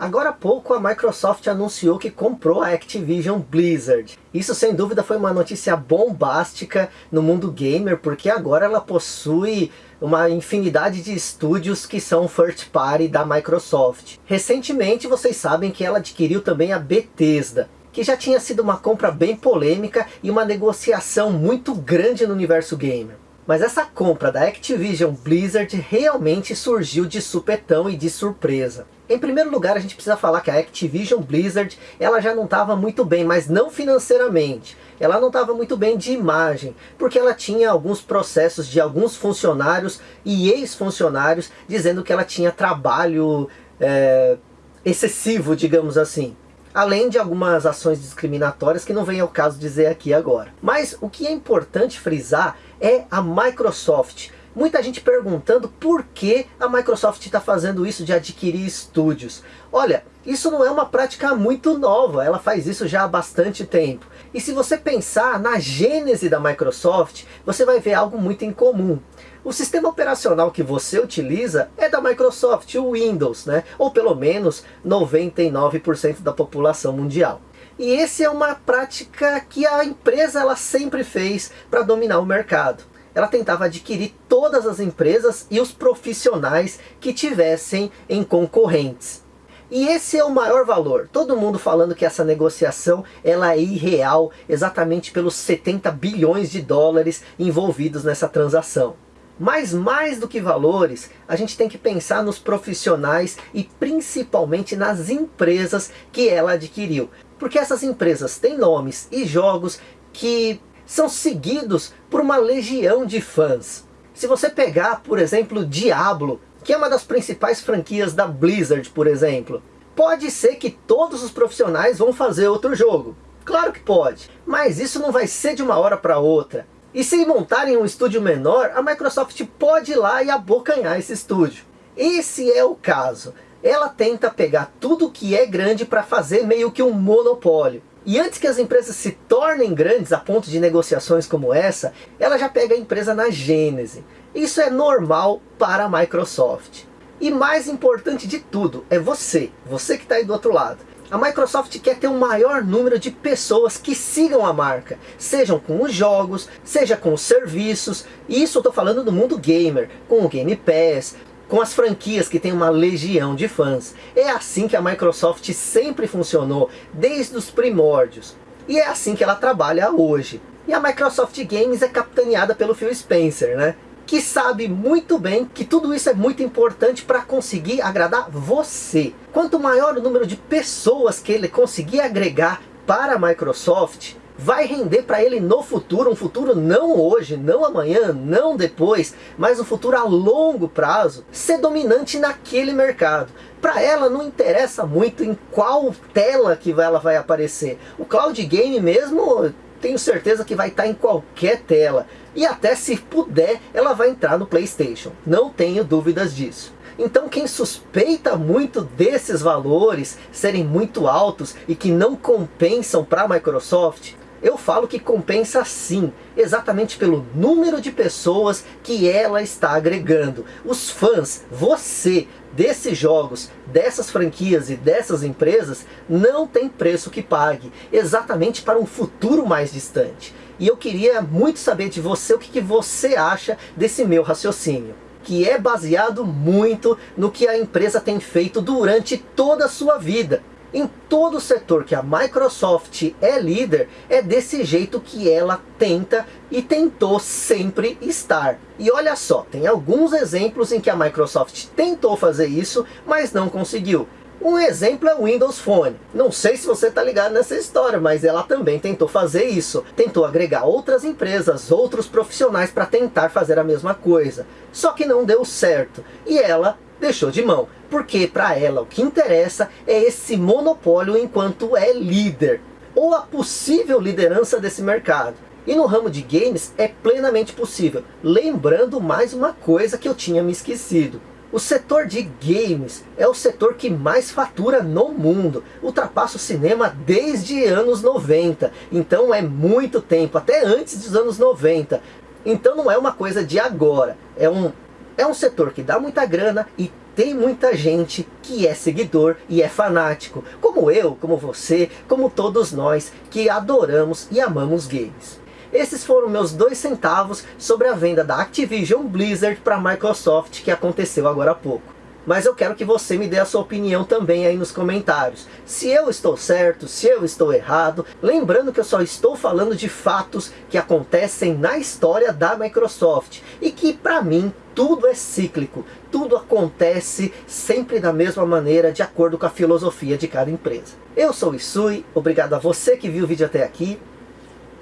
Agora há pouco a Microsoft anunciou que comprou a Activision Blizzard. Isso sem dúvida foi uma notícia bombástica no mundo gamer, porque agora ela possui uma infinidade de estúdios que são first party da Microsoft. Recentemente vocês sabem que ela adquiriu também a Bethesda, que já tinha sido uma compra bem polêmica e uma negociação muito grande no universo gamer. Mas essa compra da Activision Blizzard realmente surgiu de supetão e de surpresa. Em primeiro lugar, a gente precisa falar que a Activision Blizzard ela já não estava muito bem, mas não financeiramente. Ela não estava muito bem de imagem, porque ela tinha alguns processos de alguns funcionários e ex-funcionários dizendo que ela tinha trabalho é, excessivo, digamos assim além de algumas ações discriminatórias que não vem ao caso dizer aqui agora. Mas o que é importante frisar é a Microsoft. Muita gente perguntando por que a Microsoft está fazendo isso de adquirir estúdios. Olha, isso não é uma prática muito nova, ela faz isso já há bastante tempo. E se você pensar na gênese da Microsoft, você vai ver algo muito incomum. O sistema operacional que você utiliza é da Microsoft, o Windows, né? ou pelo menos 99% da população mundial. E esse é uma prática que a empresa ela sempre fez para dominar o mercado. Ela tentava adquirir todas as empresas e os profissionais que tivessem em concorrentes. E esse é o maior valor. Todo mundo falando que essa negociação ela é irreal, exatamente pelos 70 bilhões de dólares envolvidos nessa transação. Mas mais do que valores, a gente tem que pensar nos profissionais e principalmente nas empresas que ela adquiriu. Porque essas empresas têm nomes e jogos que são seguidos por uma legião de fãs. Se você pegar, por exemplo, Diablo, que é uma das principais franquias da Blizzard, por exemplo, pode ser que todos os profissionais vão fazer outro jogo. Claro que pode, mas isso não vai ser de uma hora para outra. E se montarem um estúdio menor, a Microsoft pode ir lá e abocanhar esse estúdio. Esse é o caso. Ela tenta pegar tudo que é grande para fazer meio que um monopólio. E antes que as empresas se tornem grandes a ponto de negociações como essa, ela já pega a empresa na gênese. Isso é normal para a Microsoft. E mais importante de tudo, é você, você que está aí do outro lado. A Microsoft quer ter um maior número de pessoas que sigam a marca, sejam com os jogos, seja com os serviços, isso eu estou falando do mundo gamer, com o Game Pass, com as franquias que tem uma legião de fãs. É assim que a Microsoft sempre funcionou, desde os primórdios. E é assim que ela trabalha hoje. E a Microsoft Games é capitaneada pelo Phil Spencer, né? Que sabe muito bem que tudo isso é muito importante para conseguir agradar você. Quanto maior o número de pessoas que ele conseguir agregar para a Microsoft, vai render para ele no futuro, um futuro não hoje, não amanhã, não depois, mas um futuro a longo prazo, ser dominante naquele mercado. Para ela não interessa muito em qual tela que ela vai aparecer. O Cloud Game mesmo tenho certeza que vai estar em qualquer tela. E até se puder, ela vai entrar no Playstation. Não tenho dúvidas disso. Então quem suspeita muito desses valores serem muito altos e que não compensam para a Microsoft, eu falo que compensa sim, exatamente pelo número de pessoas que ela está agregando. Os fãs, você, desses jogos, dessas franquias e dessas empresas, não tem preço que pague, exatamente para um futuro mais distante. E eu queria muito saber de você o que, que você acha desse meu raciocínio que é baseado muito no que a empresa tem feito durante toda a sua vida. Em todo o setor que a Microsoft é líder, é desse jeito que ela tenta e tentou sempre estar. E olha só, tem alguns exemplos em que a Microsoft tentou fazer isso, mas não conseguiu. Um exemplo é o Windows Phone. Não sei se você está ligado nessa história, mas ela também tentou fazer isso. Tentou agregar outras empresas, outros profissionais para tentar fazer a mesma coisa. Só que não deu certo. E ela deixou de mão. Porque para ela o que interessa é esse monopólio enquanto é líder. Ou a possível liderança desse mercado. E no ramo de games é plenamente possível. Lembrando mais uma coisa que eu tinha me esquecido. O setor de games é o setor que mais fatura no mundo. Ultrapassa o cinema desde anos 90. Então é muito tempo, até antes dos anos 90. Então não é uma coisa de agora. É um É um setor que dá muita grana e tem muita gente que é seguidor e é fanático, como eu, como você, como todos nós que adoramos e amamos games. Esses foram meus dois centavos sobre a venda da Activision Blizzard para a Microsoft que aconteceu agora há pouco. Mas eu quero que você me dê a sua opinião também aí nos comentários. Se eu estou certo, se eu estou errado. Lembrando que eu só estou falando de fatos que acontecem na história da Microsoft. E que para mim tudo é cíclico. Tudo acontece sempre da mesma maneira, de acordo com a filosofia de cada empresa. Eu sou o Isui, obrigado a você que viu o vídeo até aqui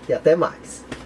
e até mais.